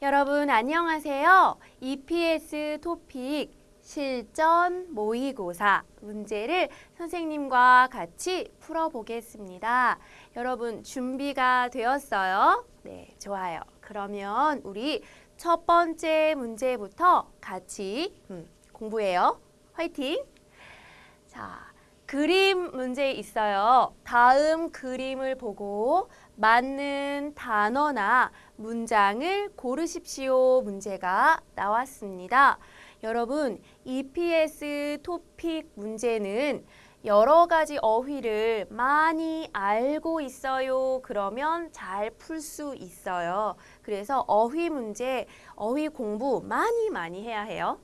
여러분 안녕하세요. EPS 토픽 실전 모의고사 문제를 선생님과 같이 풀어보겠습니다. 여러분 준비가 되었어요? 네, 좋아요. 그러면 우리 첫 번째 문제부터 같이 음, 공부해요. 화이팅! 자, 그림 문제 있어요. 다음 그림을 보고 맞는 단어나 문장을 고르십시오 문제가 나왔습니다. 여러분, EPS 토픽 문제는 여러 가지 어휘를 많이 알고 있어요. 그러면 잘 풀 수 있어요. 그래서 어휘 문제, 어휘 공부 많이 많이 해야 해요.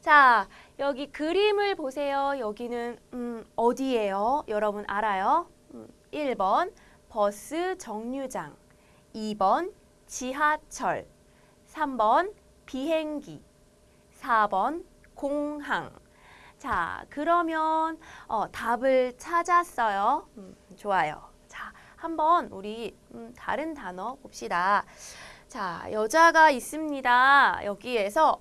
자, 여기 그림을 보세요. 여기는 음, 어디예요? 여러분 알아요? 음, 1번 버스 정류장 2번 지하철 3번 비행기 4번 공항 자, 그러면 어, 답을 찾았어요. 음, 좋아요. 자, 한번 우리 음, 다른 단어 봅시다. 자, 여자가 있습니다. 여기에서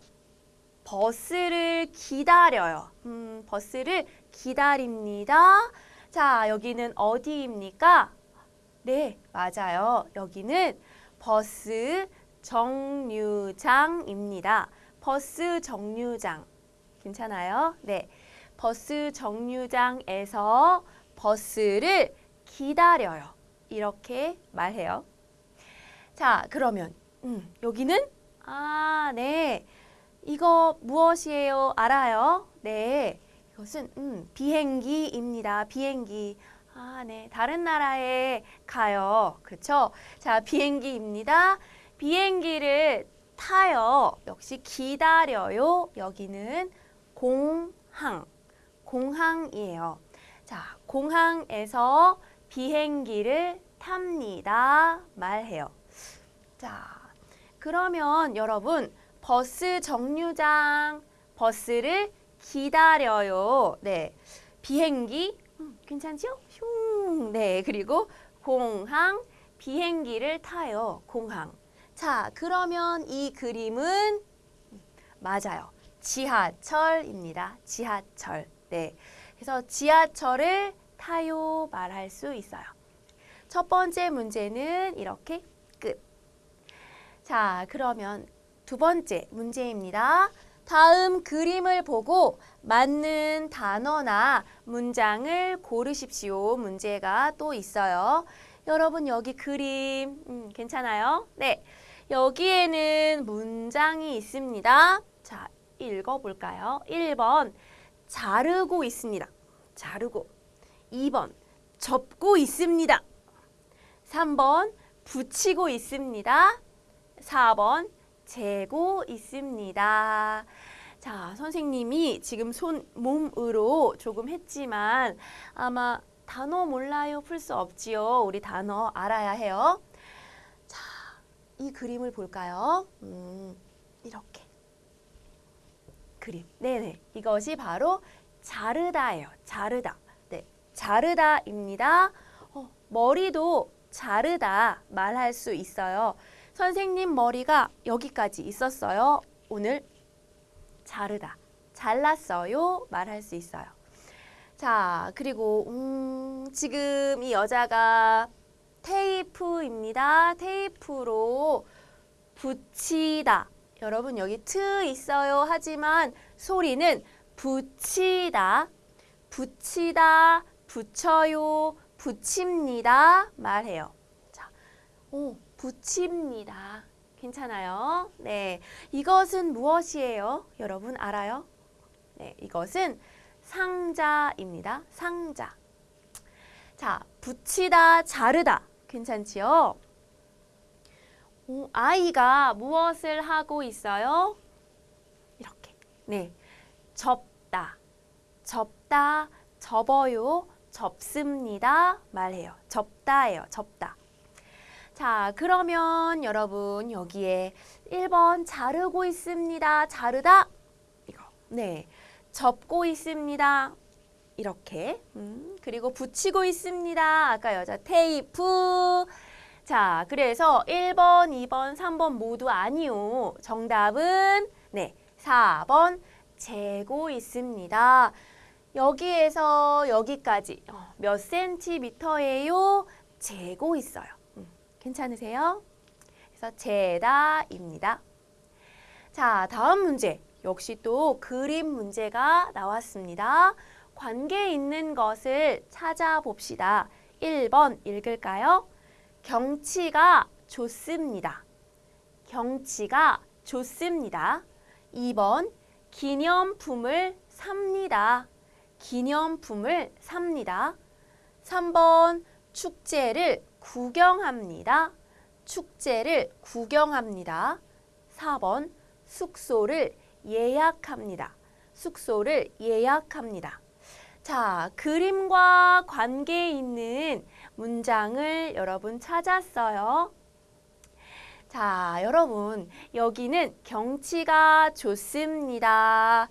버스를 기다려요. 음, 버스를 기다립니다. 자, 여기는 어디입니까? 네, 맞아요. 여기는 버스 정류장입니다. 버스 정류장. 괜찮아요? 네. 버스 정류장에서 버스를 기다려요. 이렇게 말해요. 자, 그러면 음, 여기는 아, 네. 이거 무엇이에요? 알아요? 네. 이것은 음, 비행기입니다. 비행기. 아, 네. 다른 나라에 가요. 그렇죠? 자, 비행기입니다. 비행기를 타요. 역시 기다려요. 여기는 공항. 공항이에요. 자, 공항에서 비행기를 탑니다. 말해요. 자, 그러면 여러분 버스 정류장 버스를 기다려요. 네. 비행기 음, 괜찮죠? 슝. 네. 그리고 공항 비행기를 타요. 공항. 자, 그러면 이 그림은 맞아요. 지하철입니다. 지하철. 네. 그래서 지하철을 타요 말할 수 있어요. 첫 번째 문제는 이렇게 끝. 자, 그러면 두 번째 문제입니다. 다음 그림을 보고 맞는 단어나 문장을 고르십시오. 문제가 또 있어요. 여러분 여기 그림 음, 괜찮아요? 네. 여기에는 문장이 있습니다. 자, 읽어볼까요? 1번 자르고 있습니다. 자르고 2번 접고 있습니다. 3번 붙이고 있습니다. 4번 재고 있습니다. 자, 선생님이 지금 손, 몸으로 조금 했지만 아마 단어 몰라요 풀 수 없지요. 우리 단어 알아야 해요. 자, 이 그림을 볼까요? 음, 이렇게. 그림. 네네. 이것이 바로 자르다예요. 자르다. 네. 자르다입니다. 어, 머리도 자르다 말할 수 있어요. 선생님 머리가 여기까지 있었어요. 오늘 자르다. 잘랐어요. 말할 수 있어요. 자, 그리고 음, 지금 이 여자가 테이프입니다. 테이프로 붙이다. 여러분 여기 트 있어요. 하지만 소리는 붙이다. 붙이다. 붙여요. 붙입니다. 말해요. 자, 오, 붙입니다. 괜찮아요? 네. 이것은 무엇이에요? 여러분 알아요? 네, 이것은 상자입니다. 상자. 자, 붙이다, 자르다. 괜찮지요? 오, 아이가 무엇을 하고 있어요? 이렇게. 네. 접다. 접다, 접어요, 접습니다. 말해요. 접다예요. 접다. 자, 그러면 여러분 여기에 1번 자르고 있습니다. 자르다. 이거. 네. 접고 있습니다. 이렇게. 음, 그리고 붙이고 있습니다. 아까 여자 테이프. 자, 그래서 1번, 2번, 3번 모두 아니요. 정답은 네, 4번 재고 있습니다. 여기에서 여기까지 어, 몇 센티미터예요? 재고 있어요. 음, 괜찮으세요? 그래서 재다입니다. 자, 다음 문제. 역시 또 그림 문제가 나왔습니다. 관계 있는 것을 찾아봅시다. 1번 읽을까요? 경치가 좋습니다. 경치가 좋습니다. 2번 기념품을 삽니다. 기념품을 삽니다. 3번 축제를 구경합니다. 축제를 구경합니다. 4번 숙소를 예약합니다. 숙소를 예약합니다. 자, 그림과 관계 있는 문장을 여러분 찾았어요. 자, 여러분, 여기는 경치가 좋습니다.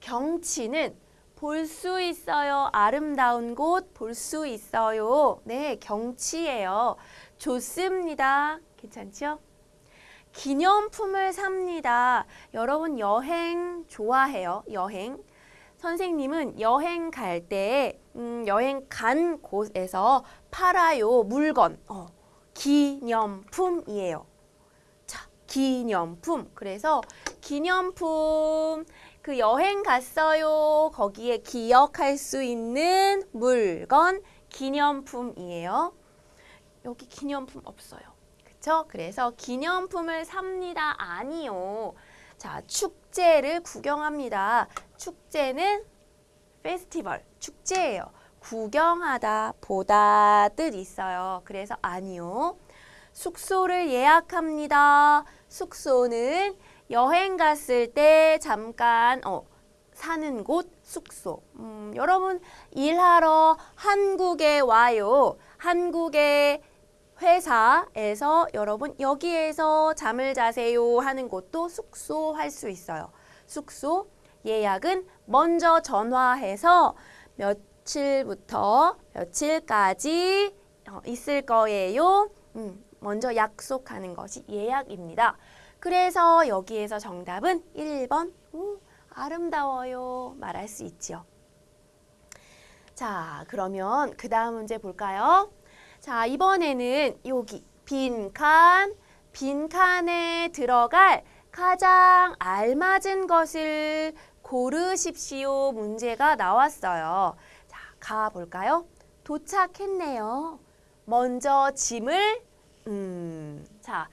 경치는 볼 수 있어요. 아름다운 곳 볼 수 있어요. 네, 경치예요. 좋습니다. 괜찮죠? 기념품을 삽니다. 여러분 여행 좋아해요? 여행. 선생님은 여행 갈 때, 음, 여행 간 곳에서 팔아요. 물건. 어, 기념품이에요. 자, 기념품. 그래서 기념품, 그 여행 갔어요. 거기에 기억할 수 있는 물건, 기념품이에요. 여기 기념품 없어요. 그쵸? 그래서 기념품을 삽니다. 아니요. 자, 축제를 구경합니다. 축제는 페스티벌, 축제예요. 구경하다, 보다 뜻 있어요. 그래서 아니요. 숙소를 예약합니다. 숙소는 여행 갔을 때 잠깐 어, 사는 곳 숙소. 음, 여러분 일하러 한국에 와요. 한국에 회사에서 여러분 여기에서 잠을 자세요 하는 곳도 숙소 할 수 있어요. 숙소 예약은 먼저 전화해서 며칠부터 며칠까지 어, 있을 거예요. 음, 먼저 약속하는 것이 예약입니다. 그래서 여기에서 정답은 1번 오, 아름다워요 말할 수 있죠. 자 그러면 그 다음 문제 볼까요? 자, 이번에는 여기 빈칸, 빈칸에 들어갈 가장 알맞은 것을 고르십시오 문제가 나왔어요. 자, 가볼까요? 도착했네요. 먼저 짐을 음, 자,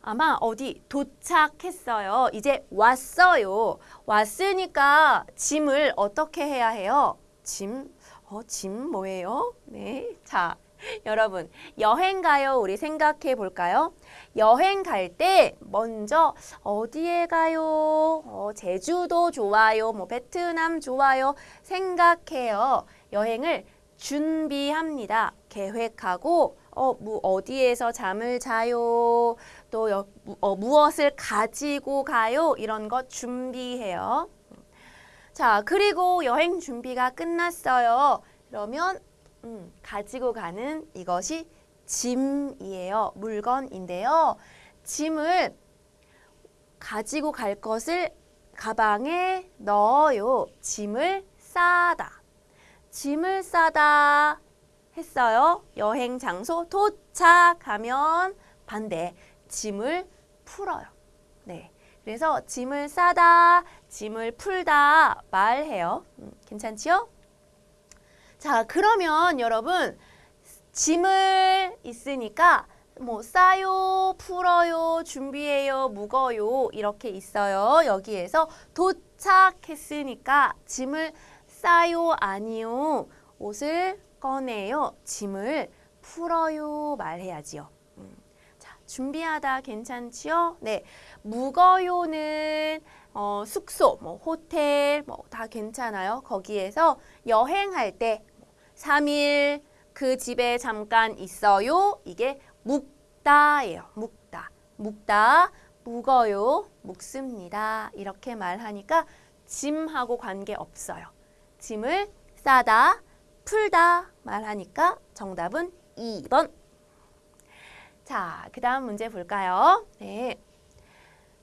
아마 어디 도착했어요. 이제 왔어요. 왔으니까 짐을 어떻게 해야 해요? 짐, 어, 짐 뭐예요? 네, 자, 여러분 여행 가요 우리 생각해 볼까요? 여행 갈 때 먼저 어디에 가요? 어, 제주도 좋아요. 뭐 베트남 좋아요. 생각해요. 여행을 준비합니다. 계획하고 어, 뭐 어디에서 잠을 자요? 또 여, 어, 무엇을 가지고 가요? 이런 거 준비해요. 자, 그리고 여행 준비가 끝났어요. 그러면 음, 가지고 가는 이것이 짐이에요. 물건인데요. 짐을 가지고 갈 것을 가방에 넣어요. 짐을 싸다. 짐을 싸다 했어요. 여행 장소 도착하면 반대. 짐을 풀어요. 네. 그래서 짐을 싸다, 짐을 풀다 말해요. 음, 괜찮지요? 자, 그러면 여러분 짐을 있으니까 뭐 싸요, 풀어요, 준비해요, 묵어요 이렇게 있어요. 여기에서 도착했으니까 짐을 싸요, 아니요. 옷을 꺼내요, 짐을 풀어요 말해야지요. 음. 자, 준비하다 괜찮지요? 네, 묵어요는 어, 숙소, 뭐 호텔 뭐 다 괜찮아요. 거기에서 여행할 때 3일 그 집에 잠깐 있어요. 이게 묵다예요. 묵다. 묵다. 묵어요. 묵습니다. 이렇게 말하니까 짐하고 관계 없어요. 짐을 싸다, 풀다 말하니까 정답은 2번. 자, 그 다음 문제 볼까요? 네.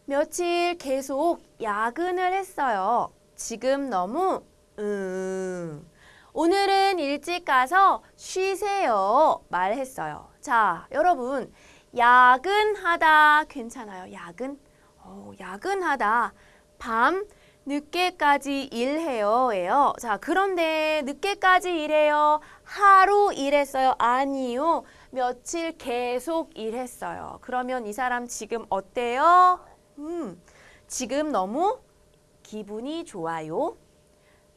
며칠 계속 야근을 했어요. 지금 너무, 음, 오늘은 일찍 가서 쉬세요. 말했어요. 자, 여러분, 야근하다 괜찮아요. 야근? 어, 야근하다. 밤 늦게까지 일해요. 예요. 자, 그런데 늦게까지 일해요. 하루 일했어요. 아니요. 며칠 계속 일했어요. 그러면 이 사람 지금 어때요? 음, 지금 너무 기분이 좋아요.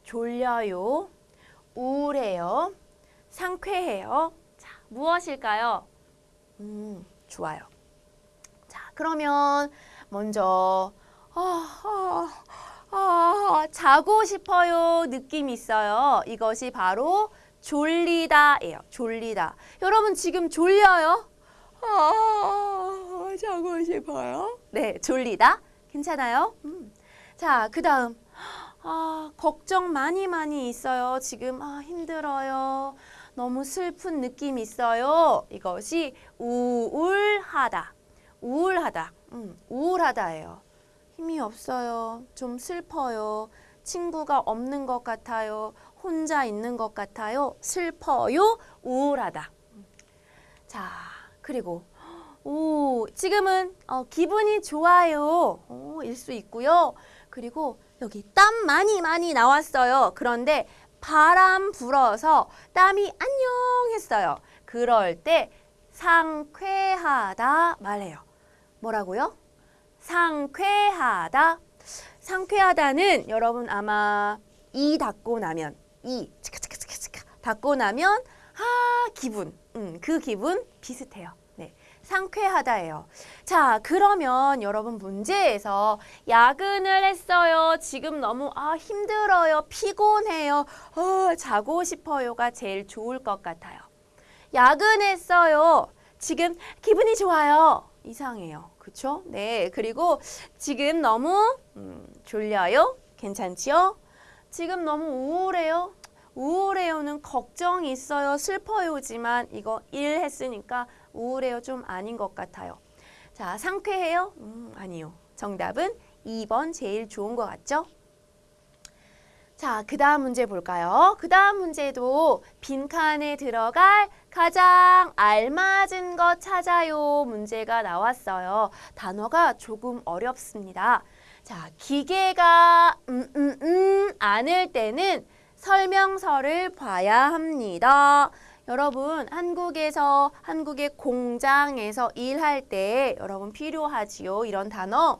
졸려요. 우울해요. 상쾌해요. 자, 무엇일까요? 음, 좋아요. 자, 그러면 먼저 아, 아, 아, 자고 싶어요 느낌 있어요. 이것이 바로 졸리다예요. 졸리다. 여러분 지금 졸려요? 아, 자고 싶어요. 네, 졸리다. 괜찮아요? 음. 자, 그 다음 아, 걱정 많이 많이 있어요. 지금 아, 힘들어요. 너무 슬픈 느낌 있어요. 이것이 우울하다. 우울하다. 음, 우울하다예요. 힘이 없어요. 좀 슬퍼요. 친구가 없는 것 같아요. 혼자 있는 것 같아요. 슬퍼요. 우울하다. 자, 그리고 오, 지금은 어, 기분이 좋아요. 어, 일수 있고요. 그리고 여기 땀 많이 많이 나왔어요. 그런데 바람 불어서 땀이 안녕 했어요. 그럴 때 상쾌하다 말해요. 뭐라고요? 상쾌하다. 상쾌하다는 여러분 아마 이 닫고 나면 이 치카치카치카치카 닫고 나면 아 기분 음, 그 기분 비슷해요. 네. 상쾌하다예요. 자, 그러면 여러분 문제에서 야근을 했어요. 지금 너무 아 힘들어요. 피곤해요. 어, 자고 싶어요가 제일 좋을 것 같아요. 야근했어요. 지금 기분이 좋아요. 이상해요. 그쵸? 네. 그리고 지금 너무 음, 졸려요. 괜찮지요? 지금 너무 우울해요. 우울해요는 걱정이 있어요. 슬퍼요지만 이거 일 했으니까 우울해요 좀 아닌 것 같아요. 자, 상쾌해요? 음, 아니요. 정답은 2번 제일 좋은 것 같죠? 자, 그 다음 문제 볼까요? 그 다음 문제도 빈칸에 들어갈 가장 알맞은 것 찾아요 문제가 나왔어요. 단어가 조금 어렵습니다. 자, 기계가 음, 음, 음, 않을 때는 설명서를 봐야 합니다. 여러분, 한국에서, 한국의 공장에서 일할 때 여러분 필요하지요. 이런 단어.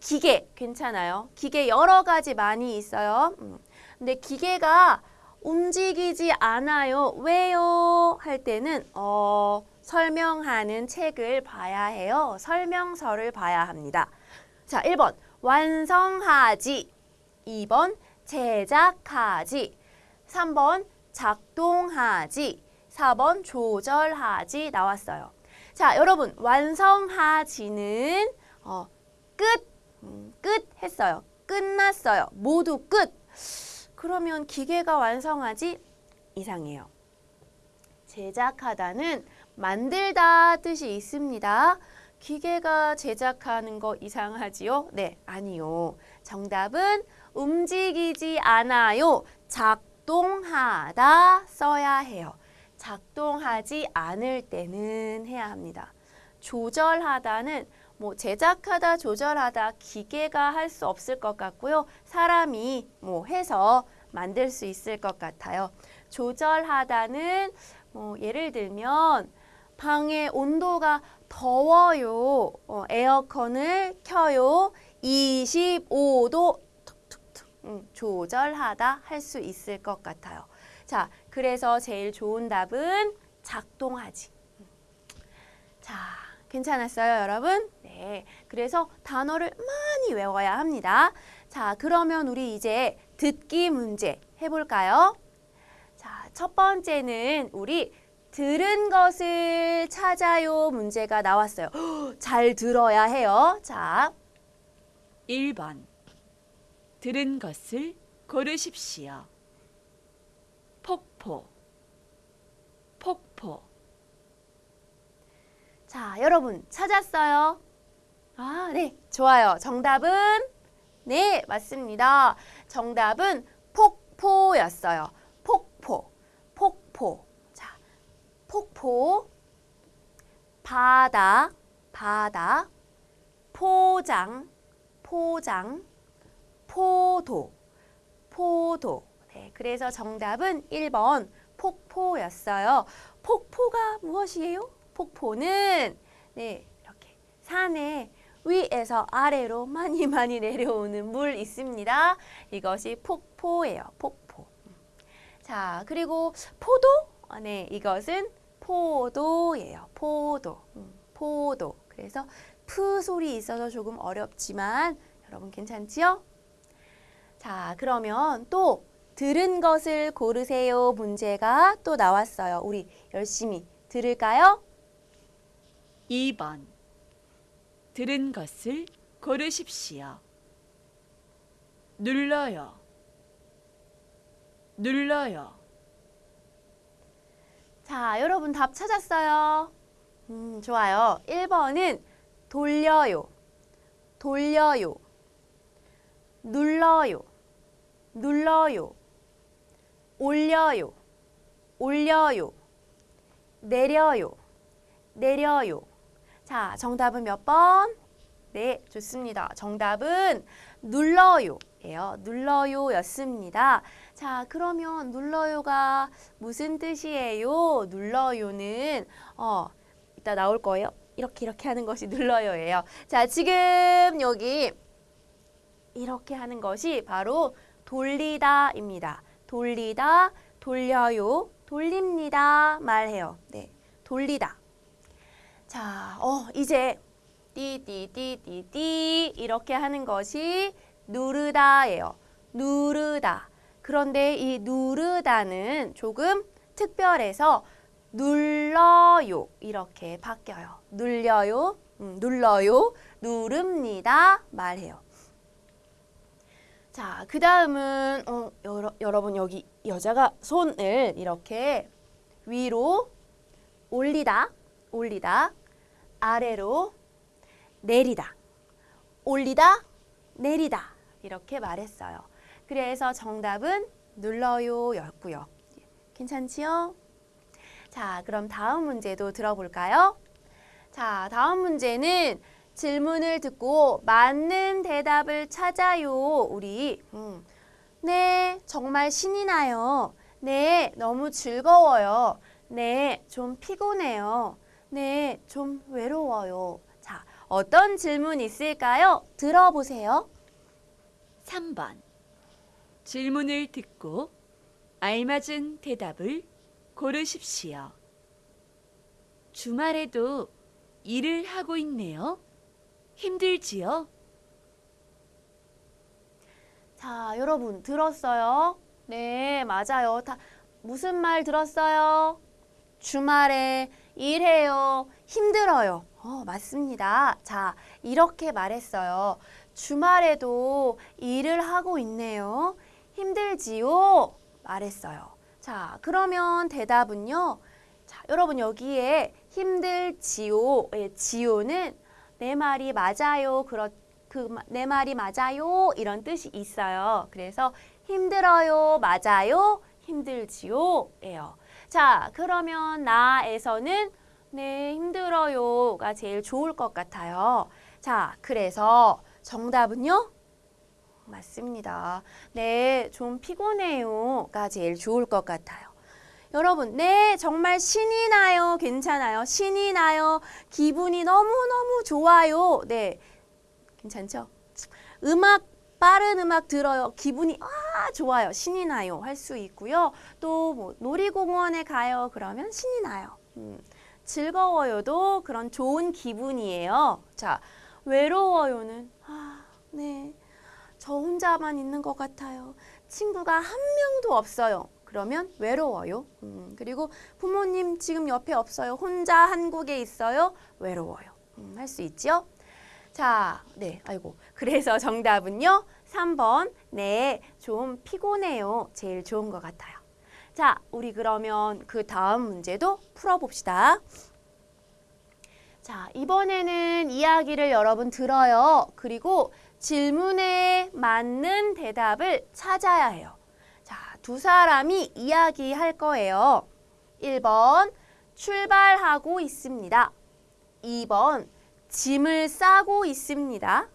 기계, 괜찮아요. 기계 여러 가지 많이 있어요. 음. 근데 기계가 움직이지 않아요. 왜요? 할 때는 어, 설명하는 책을 봐야 해요. 설명서를 봐야 합니다. 자, 1번 완성하지. 2번 제작하지. 3번 작동하지. 4번 조절하지 나왔어요. 자, 여러분 완성하지는 어, 끝, 음, 끝 했어요. 끝났어요. 모두 끝. 그러면 기계가 완성하지 이상해요. 제작하다는 만들다 뜻이 있습니다. 기계가 제작하는 거 이상하지요? 네, 아니요. 정답은 움직이지 않아요. 작동하다 써야 해요. 작동하지 않을 때는 해야 합니다. 조절하다는 뭐 제작하다, 조절하다 기계가 할 수 없을 것 같고요. 사람이 뭐 해서 만들 수 있을 것 같아요. 조절하다는 뭐 예를 들면 방의 온도가 더워요. 어, 에어컨을 켜요. 25도 툭툭툭 음, 조절하다 할 수 있을 것 같아요. 자, 그래서 제일 좋은 답은 작동하지. 음. 자, 괜찮았어요, 여러분? 네. 그래서 단어를 많이 외워야 합니다. 자, 그러면 우리 이제 듣기 문제 해볼까요? 자, 첫 번째는 우리 들은 것을 찾아요 문제가 나왔어요. 잘 들어야 해요. 자, 1번 들은 것을 고르십시오. 폭포 폭포 자, 여러분 찾았어요? 아, 네. 좋아요. 정답은 네, 맞습니다. 정답은 폭포였어요. 폭포. 폭포. 자, 폭포. 바다. 바다. 포장. 포장. 포도. 포도. 네, 그래서 정답은 1번 폭포였어요. 폭포가 무엇이에요? 폭포는 네, 이렇게 산에 위에서 아래로 많이 많이 내려오는 물 있습니다. 이것이 폭포예요. 폭포. 자, 그리고 포도? 아, 네, 이것은 포도예요. 포도. 음, 포도. 그래서 푸 소리 있어서 조금 어렵지만 여러분 괜찮지요? 자, 그러면 또 들은 것을 고르세요 문제가 또 나왔어요. 우리 열심히 들을까요? 2번 들은 것을 고르십시오. 눌러요. 눌러요. 자, 여러분 답 찾았어요? 음, 좋아요. 1번은 돌려요. 돌려요. 눌러요. 눌러요. 올려요. 올려요. 내려요. 내려요. 자, 정답은 몇 번? 네, 좋습니다. 정답은 눌러요. 예요. 눌러요 였습니다. 자, 그러면 눌러요가 무슨 뜻이에요? 눌러요는 어, 이따 나올 거예요. 이렇게 이렇게 하는 것이 눌러요예요. 자, 지금 여기 이렇게 하는 것이 바로 돌리다입니다. 돌리다, 돌려요, 돌립니다 말해요. 네, 돌리다. 자, 어, 이제 띠띠띠띠띠 이렇게 하는 것이 누르다예요. 누르다. 그런데 이 누르다는 조금 특별해서 눌러요 이렇게 바뀌어요. 눌려요, 음, 눌러요, 누릅니다 말해요. 자, 그 다음은 어, 여러, 여러분 여기 여자가 손을 이렇게 위로 올리다, 올리다, 아래로 내리다, 올리다, 내리다 이렇게 말했어요. 그래서 정답은 눌러요 였고요. 괜찮지요? 자, 그럼 다음 문제도 들어볼까요? 자, 다음 문제는 질문을 듣고 맞는 대답을 찾아요. 우리 음. 네, 정말 신이 나요. 네, 너무 즐거워요. 네, 좀 피곤해요. 네, 좀 외로워요. 자, 어떤 질문 있을까요? 들어보세요. 3번 질문을 듣고 알맞은 대답을 고르십시오. 주말에도 일을 하고 있네요. 힘들지요? 자, 여러분 들었어요? 네, 맞아요. 다 무슨 말 들었어요? 주말에 일해요. 힘들어요. 어, 맞습니다. 자, 이렇게 말했어요. 주말에도 일을 하고 있네요. 힘들지요? 말했어요. 자, 그러면 대답은요. 자, 여러분 여기에 힘들지요의 지요는 내 말이 맞아요. 그렇 그내 말이 맞아요. 이런 뜻이 있어요. 그래서 힘들어요. 맞아요. 힘들지요 예요. 자, 그러면 나에서는 네, 힘들어요가 제일 좋을 것 같아요. 자, 그래서 정답은요? 맞습니다. 네, 좀 피곤해요가 제일 좋을 것 같아요. 여러분, 네, 정말 신이 나요. 괜찮아요. 신이 나요. 기분이 너무너무 좋아요. 네, 괜찮죠? 음악, 빠른 음악 들어요. 기분이 아, 좋아요. 신이 나요. 할 수 있고요. 또 뭐 놀이공원에 가요. 그러면 신이 나요. 음, 즐거워요도 그런 좋은 기분이에요. 자, 외로워요는 아, 네. 저 혼자만 있는 것 같아요. 친구가 한 명도 없어요. 그러면 외로워요. 음, 그리고 부모님 지금 옆에 없어요. 혼자 한국에 있어요. 외로워요. 음, 할수 있죠? 자, 네, 아이고. 그래서 정답은요. 3번. 네, 좀 피곤해요. 제일 좋은 것 같아요. 자, 우리 그러면 그 다음 문제도 풀어봅시다. 자, 이번에는 이야기를 여러분 들어요. 그리고 질문에 맞는 대답을 찾아야 해요. 자, 두 사람이 이야기할 거예요. 1번, 출발하고 있습니다. 2번, 짐을 싸고 있습니다.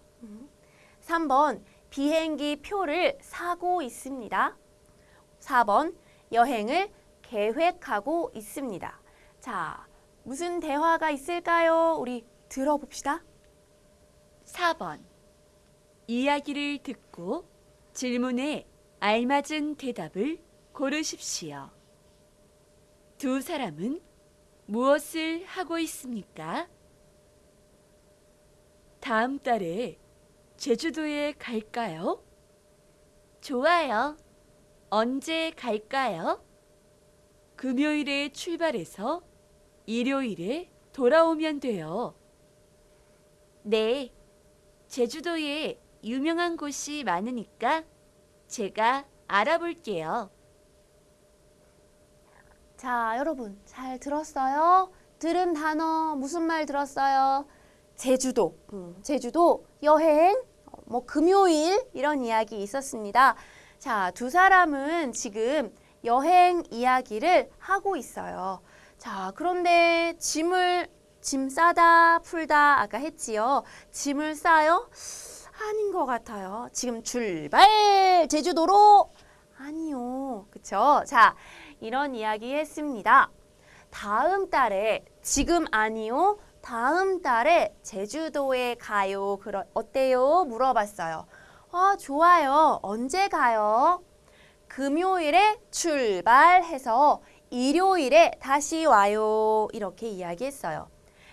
3번, 비행기 표를 사고 있습니다. 4번, 여행을 계획하고 있습니다. 자, 무슨 대화가 있을까요? 우리 들어봅시다. 4번. 이야기를 듣고 질문에 알맞은 대답을 고르십시오. 두 사람은 무엇을 하고 있습니까? 다음 달에 제주도에 갈까요? 좋아요. 언제 갈까요? 금요일에 출발해서 일요일에 돌아오면 돼요. 네. 제주도에 유명한 곳이 많으니까 제가 알아볼게요. 자, 여러분 잘 들었어요? 들은 단어 무슨 말 들었어요? 제주도, 음, 제주도 여행, 어, 뭐 금요일 이런 이야기 있었습니다. 자, 두 사람은 지금 여행 이야기를 하고 있어요. 자, 그런데 짐을 짐 싸다 풀다 아까 했지요. 짐을 싸요? 아닌 것 같아요. 지금 출발 제주도로 아니요. 그쵸? 자, 이런 이야기 했습니다. 다음 달에 지금 아니요. 다음 달에 제주도에 가요. 그러, 어때요? 물어봤어요. 아, 좋아요. 언제 가요? 금요일에 출발해서 일요일에 다시 와요. 이렇게 이야기했어요.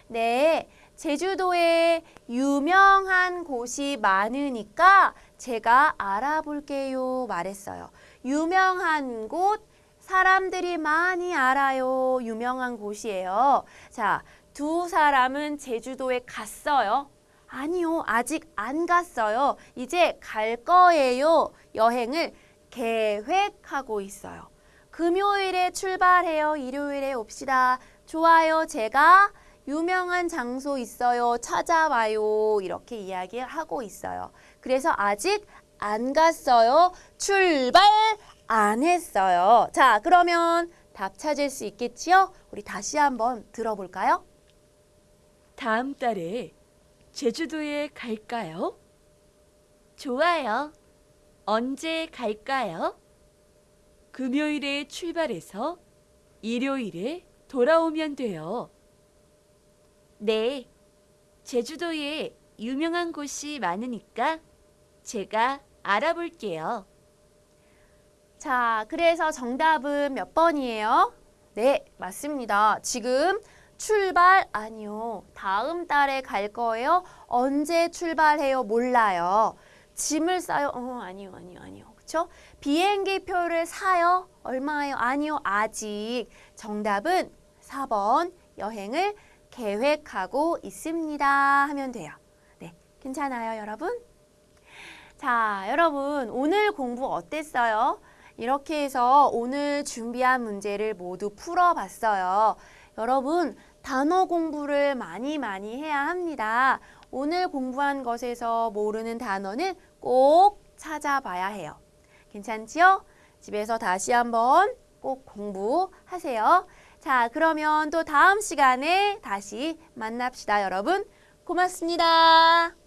네, 제주도에 유명한 곳이 많으니까 제가 알아볼게요. 말했어요. 유명한 곳, 사람들이 많이 알아요. 유명한 곳이에요. 자, 두 사람은 제주도에 갔어요. 아니요, 아직 안 갔어요. 이제 갈 거예요. 여행을 계획하고 있어요. 금요일에 출발해요. 일요일에 옵시다. 좋아요. 제가 유명한 장소 있어요. 찾아와요. 이렇게 이야기하고 있어요. 그래서 아직 안 갔어요. 출발 안 했어요. 자, 그러면 답 찾을 수 있겠지요? 우리 다시 한번 들어볼까요? 다음 달에 제주도에 갈까요? 좋아요. 언제 갈까요? 금요일에 출발해서 일요일에 돌아오면 돼요. 네. 제주도에 유명한 곳이 많으니까 제가 알아볼게요. 자, 그래서 정답은 몇 번이에요? 네, 맞습니다. 지금 출발 아니요. 다음 달에 갈 거예요. 언제 출발해요? 몰라요. 짐을 싸요? 어, 아니요, 아니요, 아니요. 그쵸? 비행기 표를 사요? 얼마예요? 아니요, 아직. 정답은 4번 여행을 계획하고 있습니다. 하면 돼요. 네, 괜찮아요, 여러분? 자, 여러분, 오늘 공부 어땠어요? 이렇게 해서 오늘 준비한 문제를 모두 풀어봤어요. 여러분, 단어 공부를 많이 많이 해야 합니다. 오늘 공부한 것에서 모르는 단어는 꼭 찾아봐야 해요. 괜찮지요? 집에서 다시 한번 꼭 공부하세요. 자, 그러면 또 다음 시간에 다시 만납시다, 여러분. 고맙습니다.